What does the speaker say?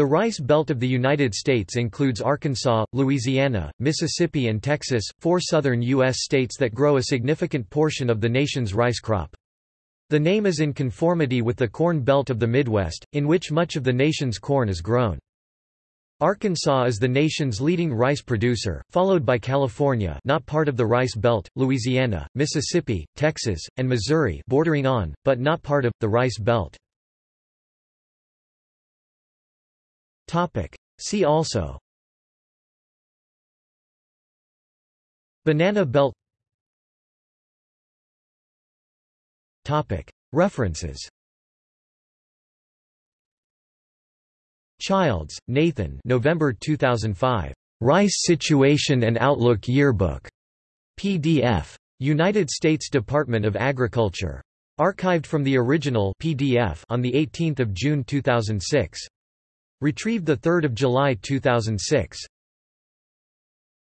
The Rice Belt of the United States includes Arkansas, Louisiana, Mississippi and Texas, four southern U.S. states that grow a significant portion of the nation's rice crop. The name is in conformity with the Corn Belt of the Midwest, in which much of the nation's corn is grown. Arkansas is the nation's leading rice producer, followed by California not part of the Rice Belt, Louisiana, Mississippi, Texas, and Missouri bordering on, but not part of, the Rice Belt. See also Banana Belt Topic. References Childs, Nathan November 2005. Rice Situation and Outlook Yearbook. PDF. United States Department of Agriculture. Archived from the original PDF on 18 June 2006. Retrieved 3 July 2006.